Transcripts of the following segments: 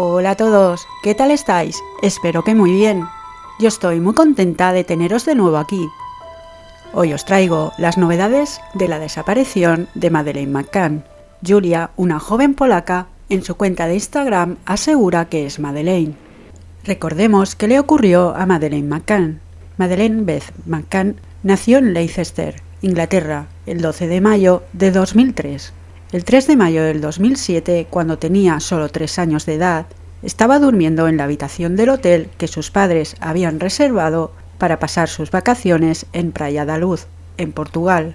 Hola a todos, ¿qué tal estáis? Espero que muy bien. Yo estoy muy contenta de teneros de nuevo aquí. Hoy os traigo las novedades de la desaparición de Madeleine McCann. Julia, una joven polaca, en su cuenta de Instagram asegura que es Madeleine. Recordemos que le ocurrió a Madeleine McCann. Madeleine Beth McCann nació en Leicester, Inglaterra, el 12 de mayo de 2003. El 3 de mayo del 2007, cuando tenía solo 3 años de edad, estaba durmiendo en la habitación del hotel que sus padres habían reservado para pasar sus vacaciones en Praia da Luz, en Portugal.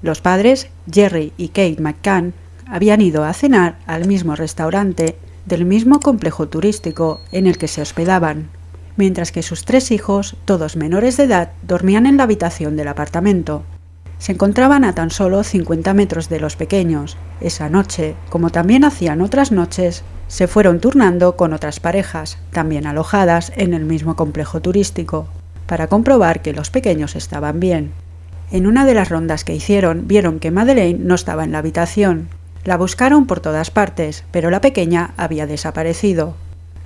Los padres, Jerry y Kate McCann, habían ido a cenar al mismo restaurante del mismo complejo turístico en el que se hospedaban, mientras que sus tres hijos, todos menores de edad, dormían en la habitación del apartamento. Se encontraban a tan solo 50 metros de los pequeños. Esa noche, como también hacían otras noches, se fueron turnando con otras parejas, también alojadas en el mismo complejo turístico, para comprobar que los pequeños estaban bien. En una de las rondas que hicieron vieron que Madeleine no estaba en la habitación. La buscaron por todas partes, pero la pequeña había desaparecido.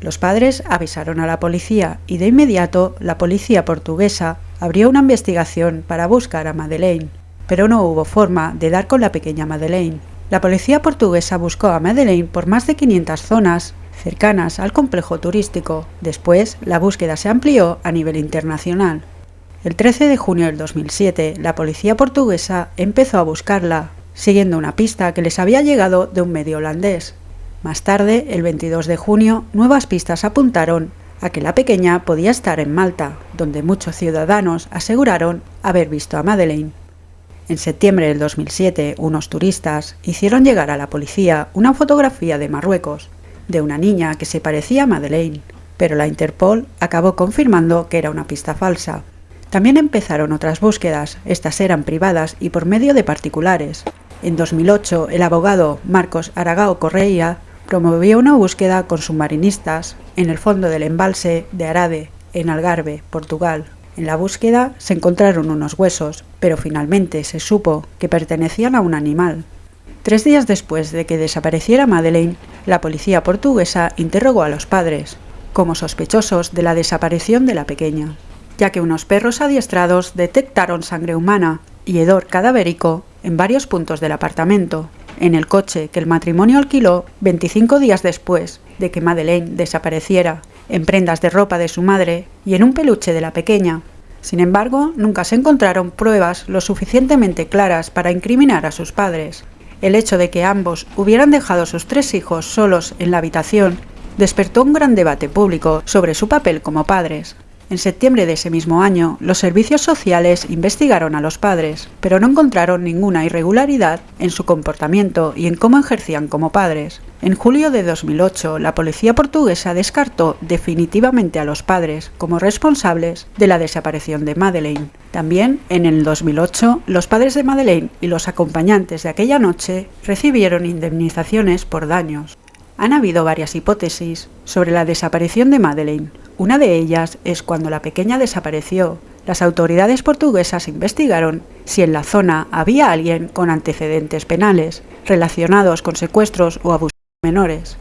Los padres avisaron a la policía y de inmediato la policía portuguesa abrió una investigación para buscar a Madeleine pero no hubo forma de dar con la pequeña Madeleine. La policía portuguesa buscó a Madeleine por más de 500 zonas cercanas al complejo turístico. Después, la búsqueda se amplió a nivel internacional. El 13 de junio del 2007, la policía portuguesa empezó a buscarla, siguiendo una pista que les había llegado de un medio holandés. Más tarde, el 22 de junio, nuevas pistas apuntaron a que la pequeña podía estar en Malta, donde muchos ciudadanos aseguraron haber visto a Madeleine. En septiembre del 2007, unos turistas hicieron llegar a la policía una fotografía de Marruecos de una niña que se parecía a Madeleine, pero la Interpol acabó confirmando que era una pista falsa. También empezaron otras búsquedas, estas eran privadas y por medio de particulares. En 2008, el abogado Marcos Aragao Correia promovió una búsqueda con submarinistas en el fondo del embalse de Arade, en Algarve, Portugal. En la búsqueda se encontraron unos huesos, pero finalmente se supo que pertenecían a un animal. Tres días después de que desapareciera Madeleine, la policía portuguesa interrogó a los padres, como sospechosos de la desaparición de la pequeña, ya que unos perros adiestrados detectaron sangre humana y hedor cadavérico en varios puntos del apartamento, en el coche que el matrimonio alquiló 25 días después de que Madeleine desapareciera, en prendas de ropa de su madre y en un peluche de la pequeña. Sin embargo, nunca se encontraron pruebas lo suficientemente claras para incriminar a sus padres. El hecho de que ambos hubieran dejado a sus tres hijos solos en la habitación despertó un gran debate público sobre su papel como padres. En septiembre de ese mismo año, los servicios sociales investigaron a los padres, pero no encontraron ninguna irregularidad en su comportamiento y en cómo ejercían como padres. En julio de 2008, la policía portuguesa descartó definitivamente a los padres como responsables de la desaparición de Madeleine. También, en el 2008, los padres de Madeleine y los acompañantes de aquella noche recibieron indemnizaciones por daños. Han habido varias hipótesis sobre la desaparición de Madeleine. Una de ellas es cuando la pequeña desapareció. Las autoridades portuguesas investigaron si en la zona había alguien con antecedentes penales relacionados con secuestros o abusos menores.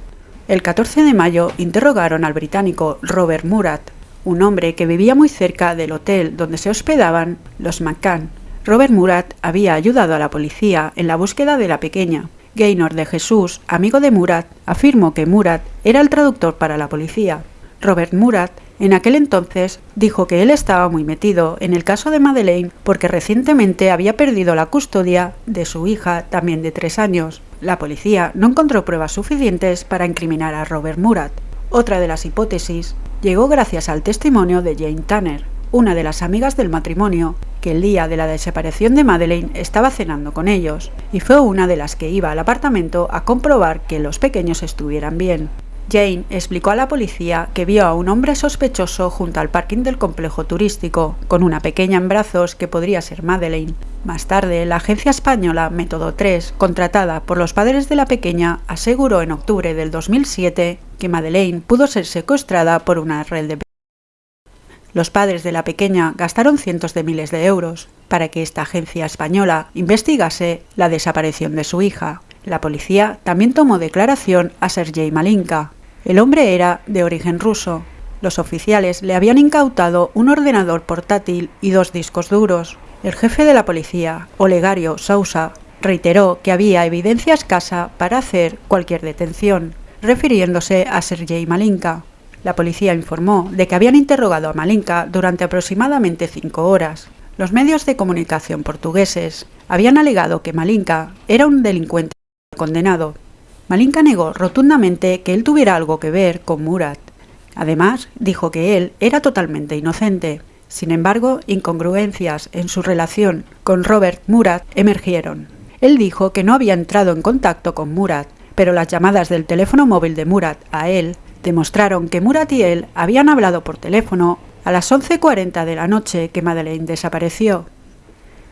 El 14 de mayo interrogaron al británico Robert Murat, un hombre que vivía muy cerca del hotel donde se hospedaban los McCann. Robert Murat había ayudado a la policía en la búsqueda de la pequeña, Gaynor de Jesús, amigo de Murat, afirmó que Murat era el traductor para la policía. Robert Murat, en aquel entonces, dijo que él estaba muy metido en el caso de Madeleine porque recientemente había perdido la custodia de su hija, también de tres años. La policía no encontró pruebas suficientes para incriminar a Robert Murat. Otra de las hipótesis llegó gracias al testimonio de Jane Tanner, una de las amigas del matrimonio, que el día de la desaparición de Madeleine estaba cenando con ellos, y fue una de las que iba al apartamento a comprobar que los pequeños estuvieran bien. Jane explicó a la policía que vio a un hombre sospechoso junto al parking del complejo turístico, con una pequeña en brazos que podría ser Madeleine. Más tarde, la agencia española Método 3, contratada por los padres de la pequeña, aseguró en octubre del 2007 que Madeleine pudo ser secuestrada por una red de los padres de la pequeña gastaron cientos de miles de euros para que esta agencia española investigase la desaparición de su hija. La policía también tomó declaración a Sergei Malinka, El hombre era de origen ruso. Los oficiales le habían incautado un ordenador portátil y dos discos duros. El jefe de la policía, Olegario Sousa, reiteró que había evidencia escasa para hacer cualquier detención, refiriéndose a Sergei Malinka. La policía informó de que habían interrogado a Malinka durante aproximadamente cinco horas. Los medios de comunicación portugueses habían alegado que Malinka era un delincuente condenado. Malinka negó rotundamente que él tuviera algo que ver con Murat. Además, dijo que él era totalmente inocente. Sin embargo, incongruencias en su relación con Robert Murat emergieron. Él dijo que no había entrado en contacto con Murat, pero las llamadas del teléfono móvil de Murat a él demostraron que Murat y él habían hablado por teléfono a las 11.40 de la noche que Madeleine desapareció.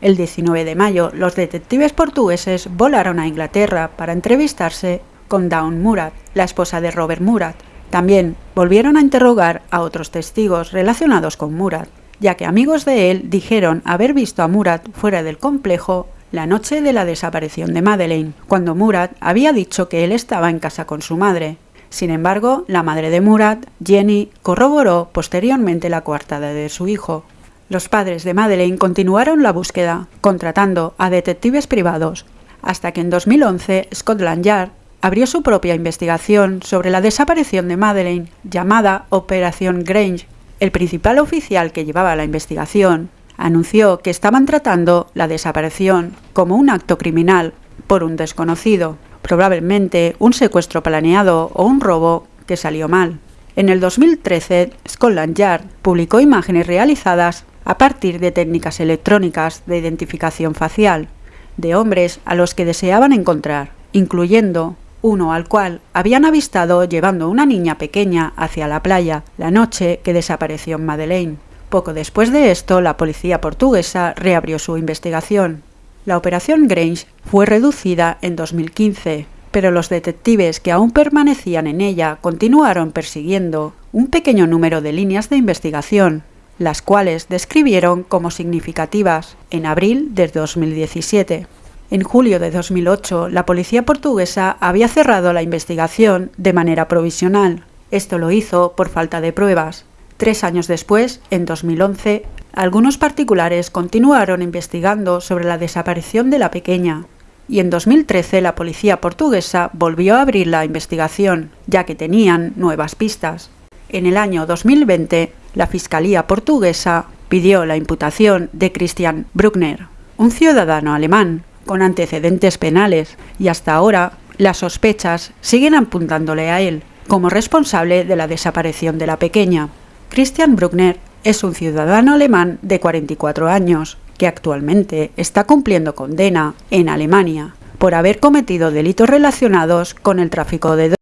El 19 de mayo, los detectives portugueses volaron a Inglaterra para entrevistarse con Dawn Murat, la esposa de Robert Murat. También volvieron a interrogar a otros testigos relacionados con Murat, ya que amigos de él dijeron haber visto a Murat fuera del complejo la noche de la desaparición de Madeleine, cuando Murat había dicho que él estaba en casa con su madre. Sin embargo, la madre de Murat, Jenny, corroboró posteriormente la coartada de su hijo. Los padres de Madeleine continuaron la búsqueda, contratando a detectives privados, hasta que en 2011 Scotland Yard abrió su propia investigación sobre la desaparición de Madeleine, llamada Operación Grange. El principal oficial que llevaba la investigación anunció que estaban tratando la desaparición como un acto criminal por un desconocido, probablemente un secuestro planeado o un robo que salió mal. En el 2013, Scotland Yard publicó imágenes realizadas a partir de técnicas electrónicas de identificación facial de hombres a los que deseaban encontrar, incluyendo uno al cual habían avistado llevando una niña pequeña hacia la playa la noche que desapareció Madeleine. Poco después de esto, la policía portuguesa reabrió su investigación. La operación Grange fue reducida en 2015, pero los detectives que aún permanecían en ella continuaron persiguiendo un pequeño número de líneas de investigación, las cuales describieron como significativas en abril de 2017. En julio de 2008, la policía portuguesa había cerrado la investigación de manera provisional. Esto lo hizo por falta de pruebas, Tres años después, en 2011, algunos particulares continuaron investigando sobre la desaparición de la pequeña, y en 2013 la policía portuguesa volvió a abrir la investigación, ya que tenían nuevas pistas. En el año 2020, la Fiscalía portuguesa pidió la imputación de Christian Bruckner, un ciudadano alemán con antecedentes penales, y hasta ahora las sospechas siguen apuntándole a él como responsable de la desaparición de la pequeña. Christian Bruckner es un ciudadano alemán de 44 años que actualmente está cumpliendo condena en Alemania por haber cometido delitos relacionados con el tráfico de drogas,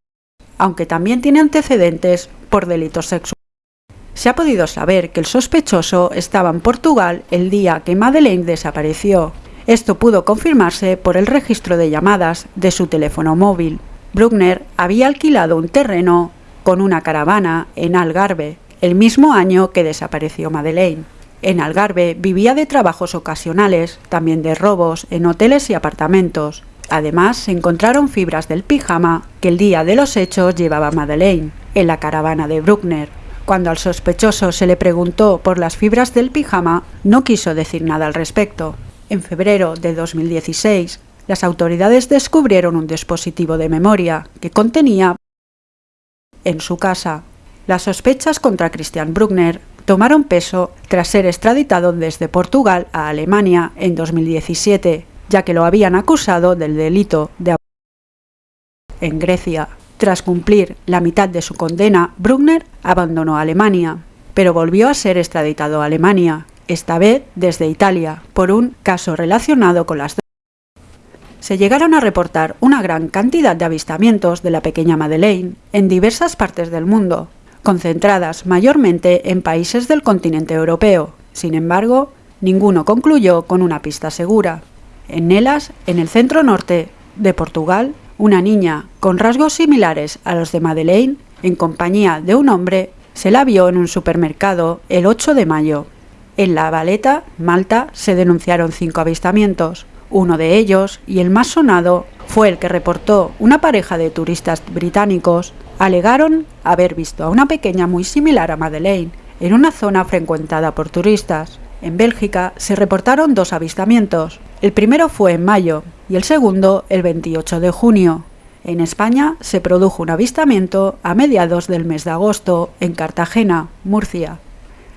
aunque también tiene antecedentes por delitos sexuales. Se ha podido saber que el sospechoso estaba en Portugal el día que Madeleine desapareció. Esto pudo confirmarse por el registro de llamadas de su teléfono móvil. Bruckner había alquilado un terreno con una caravana en Algarve el mismo año que desapareció Madeleine. En Algarve vivía de trabajos ocasionales, también de robos en hoteles y apartamentos. Además, se encontraron fibras del pijama que el día de los hechos llevaba Madeleine, en la caravana de Bruckner. Cuando al sospechoso se le preguntó por las fibras del pijama, no quiso decir nada al respecto. En febrero de 2016, las autoridades descubrieron un dispositivo de memoria que contenía en su casa las sospechas contra Christian Bruckner tomaron peso tras ser extraditado desde Portugal a Alemania en 2017, ya que lo habían acusado del delito de en Grecia. Tras cumplir la mitad de su condena, Bruckner abandonó Alemania, pero volvió a ser extraditado a Alemania, esta vez desde Italia, por un caso relacionado con las se llegaron a reportar una gran cantidad de avistamientos de la pequeña Madeleine en diversas partes del mundo, concentradas mayormente en países del continente europeo. Sin embargo, ninguno concluyó con una pista segura. En Nelas, en el centro norte de Portugal, una niña con rasgos similares a los de Madeleine, en compañía de un hombre, se la vio en un supermercado el 8 de mayo. En La Valeta, Malta, se denunciaron cinco avistamientos. Uno de ellos, y el más sonado, fue el que reportó una pareja de turistas británicos alegaron haber visto a una pequeña muy similar a Madeleine en una zona frecuentada por turistas. En Bélgica se reportaron dos avistamientos. El primero fue en mayo y el segundo el 28 de junio. En España se produjo un avistamiento a mediados del mes de agosto en Cartagena, Murcia.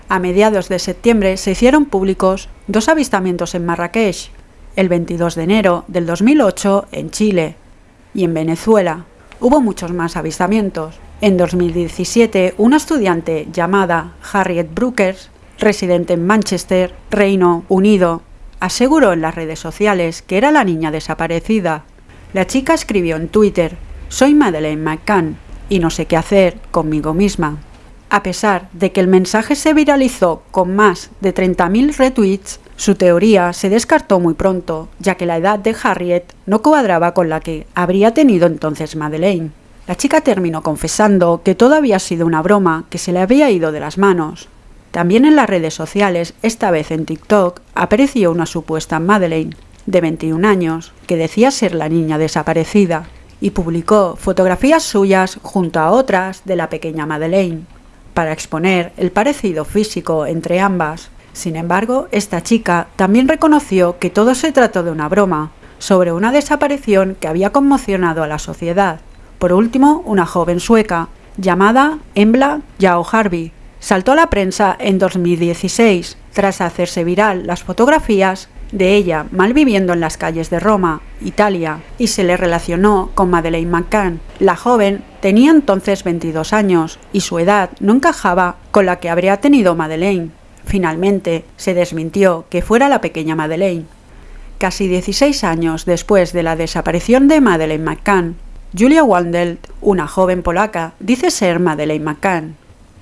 A mediados de septiembre se hicieron públicos dos avistamientos en Marrakech, el 22 de enero del 2008 en Chile y en Venezuela. Hubo muchos más avistamientos. En 2017, una estudiante llamada Harriet Brookers, residente en Manchester, Reino Unido, aseguró en las redes sociales que era la niña desaparecida. La chica escribió en Twitter, soy Madeleine McCann y no sé qué hacer conmigo misma. A pesar de que el mensaje se viralizó con más de 30.000 retweets, su teoría se descartó muy pronto, ya que la edad de Harriet no cuadraba con la que habría tenido entonces Madeleine. La chica terminó confesando que todo había sido una broma que se le había ido de las manos. También en las redes sociales, esta vez en TikTok, apareció una supuesta Madeleine, de 21 años, que decía ser la niña desaparecida, y publicó fotografías suyas junto a otras de la pequeña Madeleine, para exponer el parecido físico entre ambas. Sin embargo, esta chica también reconoció que todo se trató de una broma, sobre una desaparición que había conmocionado a la sociedad. Por último, una joven sueca, llamada Embla Yao Harvey, saltó a la prensa en 2016 tras hacerse viral las fotografías de ella malviviendo en las calles de Roma, Italia, y se le relacionó con Madeleine McCann. La joven tenía entonces 22 años y su edad no encajaba con la que habría tenido Madeleine. Finalmente, se desmintió que fuera la pequeña Madeleine. Casi 16 años después de la desaparición de Madeleine McCann, Julia Wandelt, una joven polaca, dice ser Madeleine McCann.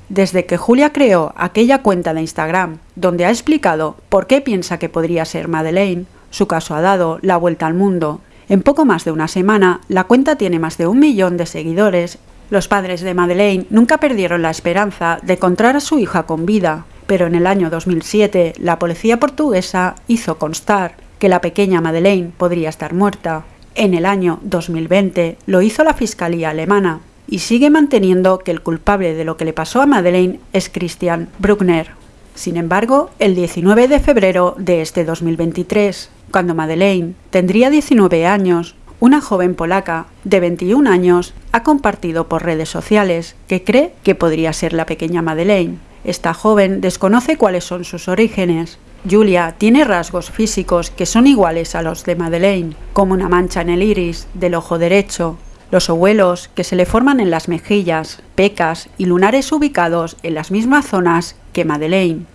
Desde que Julia creó aquella cuenta de Instagram, donde ha explicado por qué piensa que podría ser Madeleine, su caso ha dado la vuelta al mundo. En poco más de una semana, la cuenta tiene más de un millón de seguidores. Los padres de Madeleine nunca perdieron la esperanza de encontrar a su hija con vida, pero en el año 2007 la policía portuguesa hizo constar que la pequeña Madeleine podría estar muerta. En el año 2020 lo hizo la Fiscalía alemana y sigue manteniendo que el culpable de lo que le pasó a Madeleine es Christian Bruckner. Sin embargo, el 19 de febrero de este 2023, cuando Madeleine tendría 19 años, una joven polaca de 21 años ha compartido por redes sociales que cree que podría ser la pequeña Madeleine. Esta joven desconoce cuáles son sus orígenes. Julia tiene rasgos físicos que son iguales a los de Madeleine, como una mancha en el iris del ojo derecho, los ovuelos que se le forman en las mejillas, pecas y lunares ubicados en las mismas zonas que Madeleine.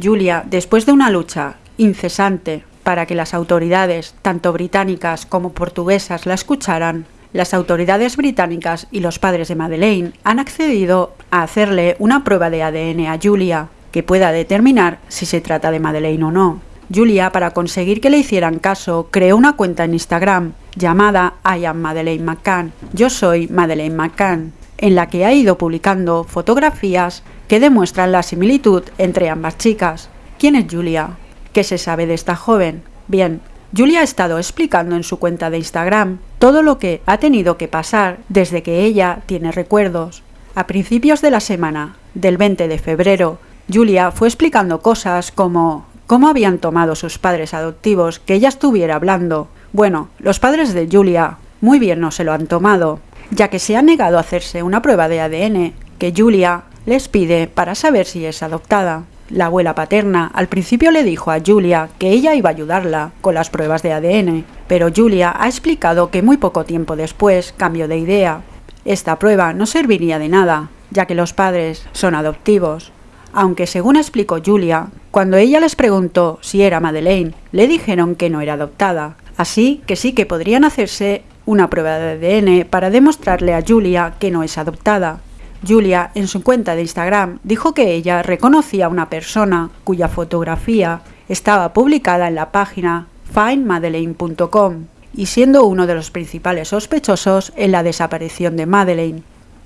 Julia, después de una lucha incesante para que las autoridades, tanto británicas como portuguesas, la escucharan, las autoridades británicas y los padres de Madeleine han accedido a hacerle una prueba de ADN a Julia que pueda determinar si se trata de Madeleine o no. Julia, para conseguir que le hicieran caso, creó una cuenta en Instagram llamada I am Madeleine McCann, yo soy Madeleine McCann, en la que ha ido publicando fotografías que demuestran la similitud entre ambas chicas. ¿Quién es Julia? ¿Qué se sabe de esta joven? Bien, Julia ha estado explicando en su cuenta de Instagram todo lo que ha tenido que pasar desde que ella tiene recuerdos. A principios de la semana del 20 de febrero, Julia fue explicando cosas como cómo habían tomado sus padres adoptivos que ella estuviera hablando. Bueno, los padres de Julia muy bien no se lo han tomado, ya que se ha negado a hacerse una prueba de ADN que Julia les pide para saber si es adoptada. La abuela paterna al principio le dijo a Julia que ella iba a ayudarla con las pruebas de ADN, pero Julia ha explicado que muy poco tiempo después cambió de idea. Esta prueba no serviría de nada, ya que los padres son adoptivos. Aunque según explicó Julia, cuando ella les preguntó si era Madeleine, le dijeron que no era adoptada, así que sí que podrían hacerse una prueba de ADN para demostrarle a Julia que no es adoptada. Julia, en su cuenta de Instagram, dijo que ella reconocía a una persona cuya fotografía estaba publicada en la página findmadeleine.com y siendo uno de los principales sospechosos en la desaparición de Madeleine.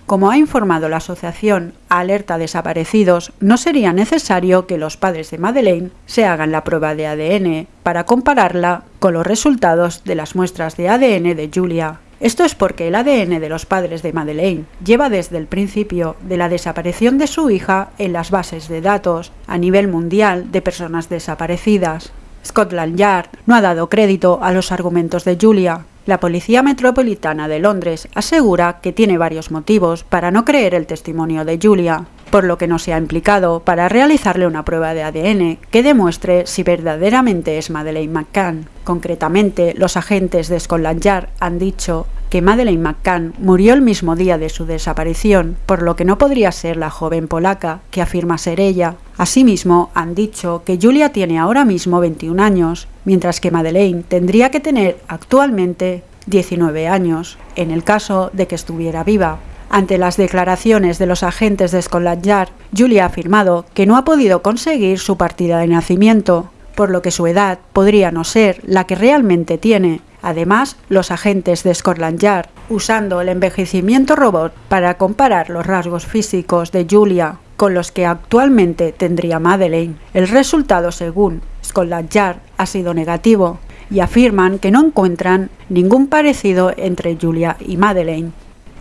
Como ha informado la asociación Alerta Desaparecidos, no sería necesario que los padres de Madeleine se hagan la prueba de ADN para compararla con los resultados de las muestras de ADN de Julia. Esto es porque el ADN de los padres de Madeleine lleva desde el principio de la desaparición de su hija en las bases de datos a nivel mundial de personas desaparecidas. Scotland Yard no ha dado crédito a los argumentos de Julia. La Policía Metropolitana de Londres asegura que tiene varios motivos para no creer el testimonio de Julia, por lo que no se ha implicado para realizarle una prueba de ADN que demuestre si verdaderamente es Madeleine McCann. Concretamente, los agentes de Scotland Yard han dicho que Madeleine McCann murió el mismo día de su desaparición, por lo que no podría ser la joven polaca que afirma ser ella. Asimismo, han dicho que Julia tiene ahora mismo 21 años, mientras que Madeleine tendría que tener actualmente 19 años, en el caso de que estuviera viva. Ante las declaraciones de los agentes de Scotland Yard, Julia ha afirmado que no ha podido conseguir su partida de nacimiento, por lo que su edad podría no ser la que realmente tiene, Además, los agentes de Scotland Yard, usando el envejecimiento robot para comparar los rasgos físicos de Julia con los que actualmente tendría Madeleine, el resultado según Scotland Yard ha sido negativo y afirman que no encuentran ningún parecido entre Julia y Madeleine.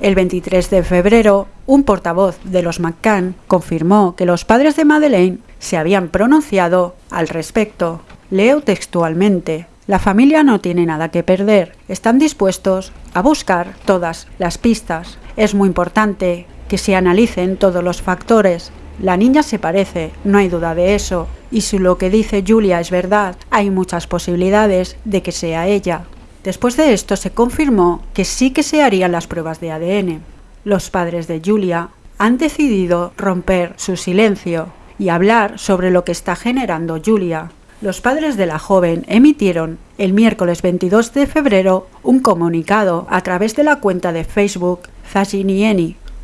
El 23 de febrero, un portavoz de los McCann confirmó que los padres de Madeleine se habían pronunciado al respecto. Leo textualmente. La familia no tiene nada que perder. Están dispuestos a buscar todas las pistas. Es muy importante que se analicen todos los factores. La niña se parece, no hay duda de eso. Y si lo que dice Julia es verdad, hay muchas posibilidades de que sea ella. Después de esto se confirmó que sí que se harían las pruebas de ADN. Los padres de Julia han decidido romper su silencio y hablar sobre lo que está generando Julia, los padres de la joven emitieron el miércoles 22 de febrero un comunicado a través de la cuenta de Facebook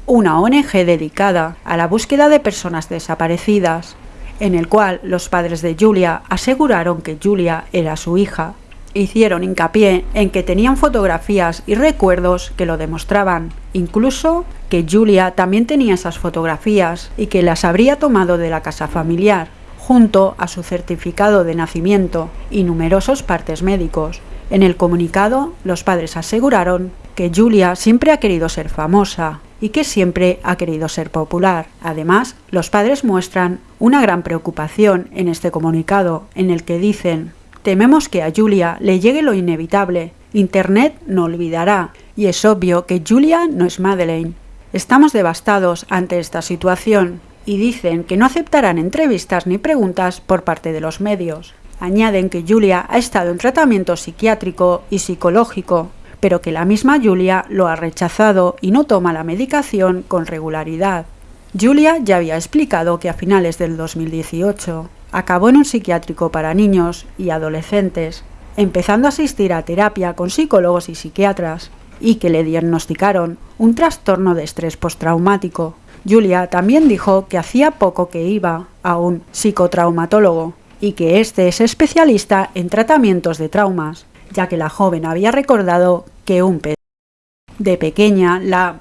una ONG dedicada a la búsqueda de personas desaparecidas, en el cual los padres de Julia aseguraron que Julia era su hija. Hicieron hincapié en que tenían fotografías y recuerdos que lo demostraban, incluso que Julia también tenía esas fotografías y que las habría tomado de la casa familiar junto a su certificado de nacimiento y numerosos partes médicos. En el comunicado, los padres aseguraron que Julia siempre ha querido ser famosa y que siempre ha querido ser popular. Además, los padres muestran una gran preocupación en este comunicado, en el que dicen Tememos que a Julia le llegue lo inevitable. Internet no olvidará. Y es obvio que Julia no es Madeleine. Estamos devastados ante esta situación y dicen que no aceptarán entrevistas ni preguntas por parte de los medios. Añaden que Julia ha estado en tratamiento psiquiátrico y psicológico, pero que la misma Julia lo ha rechazado y no toma la medicación con regularidad. Julia ya había explicado que a finales del 2018 acabó en un psiquiátrico para niños y adolescentes, empezando a asistir a terapia con psicólogos y psiquiatras, y que le diagnosticaron un trastorno de estrés postraumático, Julia también dijo que hacía poco que iba a un psicotraumatólogo y que este es especialista en tratamientos de traumas, ya que la joven había recordado que un de pequeña la...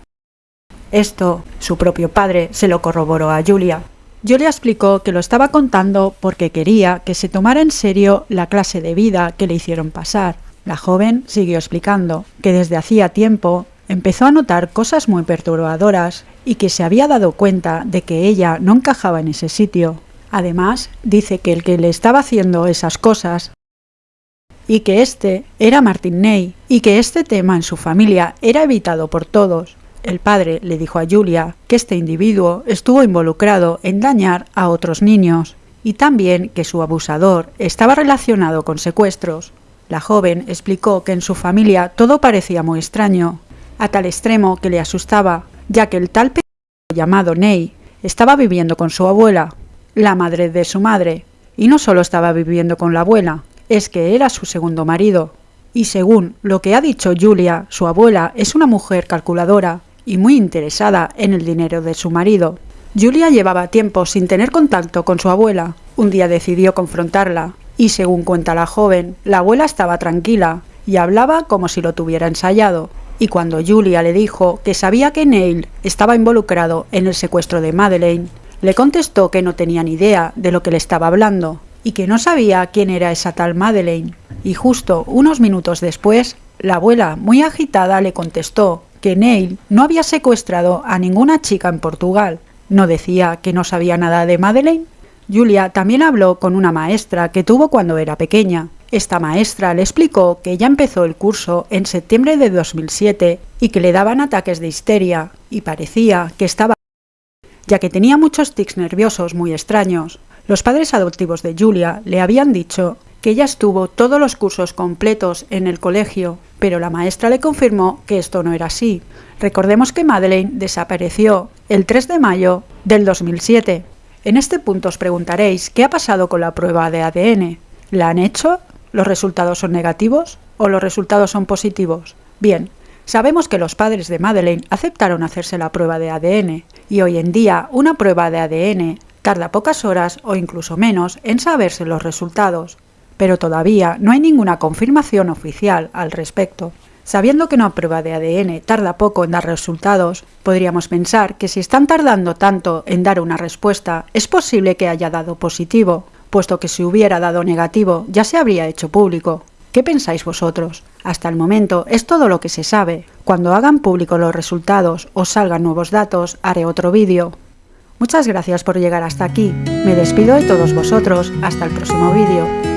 Esto, su propio padre, se lo corroboró a Julia. Julia explicó que lo estaba contando porque quería que se tomara en serio la clase de vida que le hicieron pasar. La joven siguió explicando que desde hacía tiempo empezó a notar cosas muy perturbadoras y que se había dado cuenta de que ella no encajaba en ese sitio. Además, dice que el que le estaba haciendo esas cosas y que este era Martin Ney y que este tema en su familia era evitado por todos. El padre le dijo a Julia que este individuo estuvo involucrado en dañar a otros niños y también que su abusador estaba relacionado con secuestros. La joven explicó que en su familia todo parecía muy extraño a tal extremo que le asustaba, ya que el tal llamado Ney estaba viviendo con su abuela, la madre de su madre, y no solo estaba viviendo con la abuela, es que era su segundo marido. Y según lo que ha dicho Julia, su abuela es una mujer calculadora y muy interesada en el dinero de su marido. Julia llevaba tiempo sin tener contacto con su abuela. Un día decidió confrontarla, y según cuenta la joven, la abuela estaba tranquila y hablaba como si lo tuviera ensayado y cuando Julia le dijo que sabía que Neil estaba involucrado en el secuestro de Madeleine, le contestó que no tenía ni idea de lo que le estaba hablando y que no sabía quién era esa tal Madeleine. Y justo unos minutos después, la abuela, muy agitada, le contestó que Neil no había secuestrado a ninguna chica en Portugal. ¿No decía que no sabía nada de Madeleine? Julia también habló con una maestra que tuvo cuando era pequeña. Esta maestra le explicó que ya empezó el curso en septiembre de 2007 y que le daban ataques de histeria y parecía que estaba ya que tenía muchos tics nerviosos muy extraños. Los padres adoptivos de Julia le habían dicho que ella estuvo todos los cursos completos en el colegio, pero la maestra le confirmó que esto no era así. Recordemos que Madeleine desapareció el 3 de mayo del 2007. En este punto os preguntaréis qué ha pasado con la prueba de ADN. ¿La han hecho? ¿Los resultados son negativos o los resultados son positivos? Bien, sabemos que los padres de Madeleine aceptaron hacerse la prueba de ADN y hoy en día una prueba de ADN tarda pocas horas o incluso menos en saberse los resultados pero todavía no hay ninguna confirmación oficial al respecto. Sabiendo que una prueba de ADN tarda poco en dar resultados, podríamos pensar que si están tardando tanto en dar una respuesta, es posible que haya dado positivo, puesto que si hubiera dado negativo ya se habría hecho público. ¿Qué pensáis vosotros? Hasta el momento es todo lo que se sabe. Cuando hagan público los resultados o salgan nuevos datos, haré otro vídeo. Muchas gracias por llegar hasta aquí. Me despido de todos vosotros. Hasta el próximo vídeo.